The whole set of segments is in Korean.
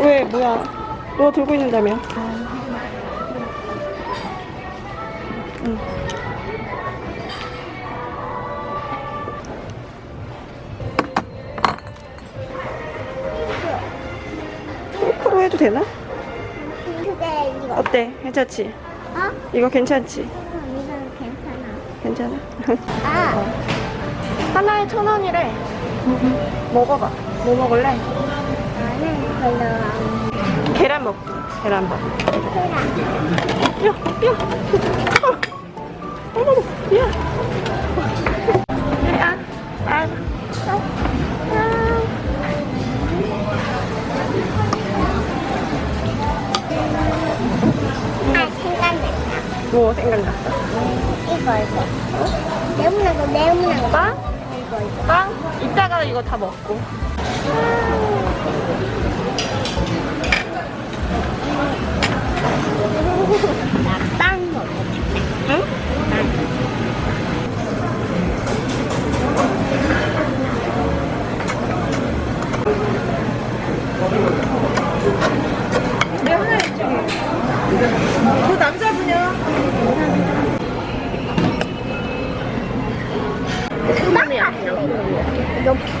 왜 뭐야 너 들고 있는다며 응. 핑크로 해도 되나? 근데 이거 어때? 괜찮지? 어? 이거 괜찮지? 이건 괜찮아. 괜찮아? 아, 하나에 천 원이래 먹어봐 뭐 먹을래? 나는 별로 계란 먹기 계란 먹기 안 야, 야. 어. 어머, 야. 야, 아. 뭐 생각났어? 이거, 이거. 네모난 거, 네모난 거. 빵? 이거, 이거. 빵? 이따가 이거 다 먹고. 나빵 먹을게. 응? 내 하나 있지. 그 남자분이야.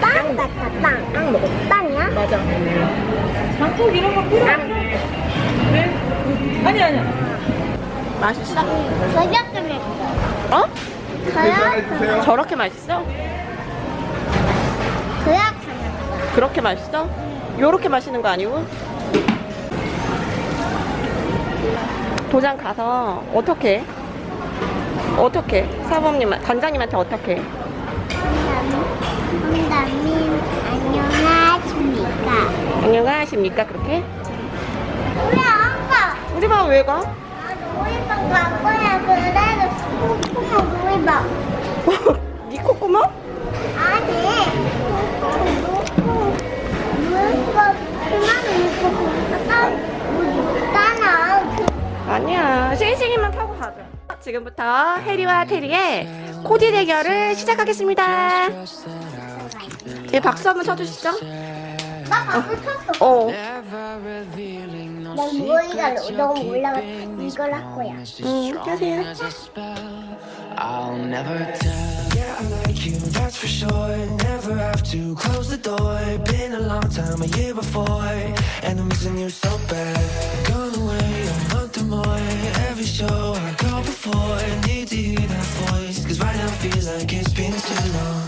빵 같아. 이거 빵 같아, 빵. 빵 먹어. 빵이야? 맞아. 장국 이런 거 필요 없어. 네? 아니 아니야. 맛있어? 저녁에 먹어. 어? 저녁? 저렇게 맛있어? 저녁 저녁. 그렇게 맛있어? 요렇게 마시는 거 아니고? 도장 가서 어떻게? 어떻게? 사범님, 관장님한테 어떻게? 홍담님 안녕하십니까? 안녕하십니까 그렇게? 우리 아빠 우리 방 왜 가? 아, 놀이방 갈 거야 그래도 콩콩 놀이방 니 콧구멍? 아니 콩콩 놀이방 그만 뭐 있잖아 그 아니야 싱싱이만 타고 가자 지금부터 해리와 테리의 코디 대결을 시작하겠습니다 예, 박수 한번 쳐주시죠 나 방금 쳤어 어 난 무의가 너무 올라가 이걸 할 거야 음, 하세요 I'll never tell. Yeah, I like you, that's for sure. Never have to close the door. Been a long time, a year before. And I'm missing you so bad. Gone away a month or more. Every show I go before. Need to hear that voice. Cause right now feels like it's been too long.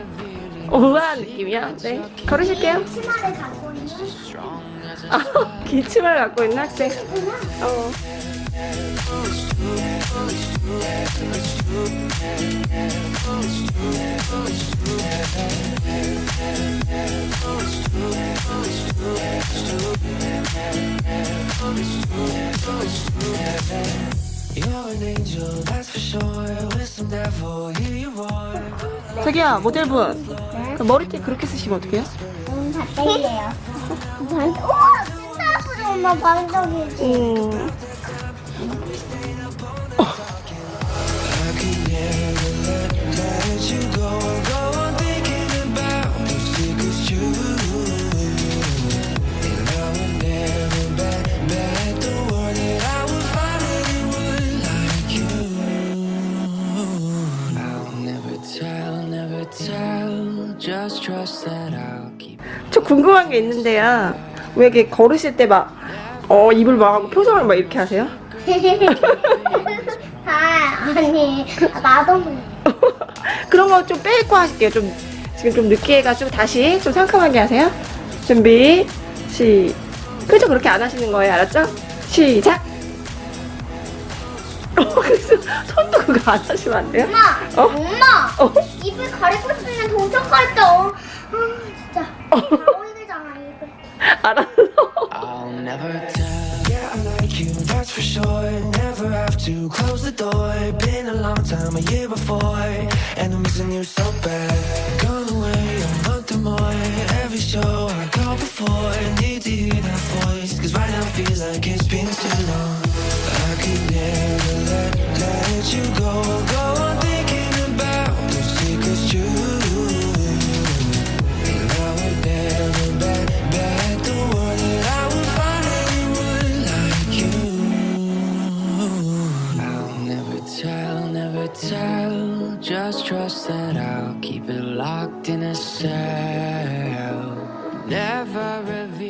우아한 느낌이야 네 걸으실게요 치마를 갖고 있는 아, 기침을 갖고 있는 학생 어. 자기야 모델분 그 머리띠 그렇게 쓰시면 어떡해요? 음, 다 땡겨요. 우와, 진짜 아프죠, 엄마 방정이지. 음, 저 궁금한 게 있는데요 왜 이렇게 걸으실 때 막 어, 입을 막 하고 표정을 막 이렇게 하세요? 아, 아니, 나도. 그런 거 좀 빼고 하실게요. 좀 지금 좀 늦게 해가지고 다시 좀 상큼하게 하세요. 준비 시. 그죠 그렇게 안 하시는 거예요, 알았죠? 시작. 어, 그래서 손도 그거 안 하시면 안 돼요? 엄마, 어? 엄마, 어? 입을 가리고 있으면 도착할 때, 어, 아, 진짜. 다 보이잖아, 입을. 알았어. I'll never tell. Yeah, I like you, that's that's for sure. Never have to close the door. Been a long time, a year before, and I'm missing you so bad. Gone away a month or more. Every show I go before, I need to hear that voice. Cause right now feels like it's been too long. tell, never tell. Just trust that I'll keep it locked in a cell. Never reveal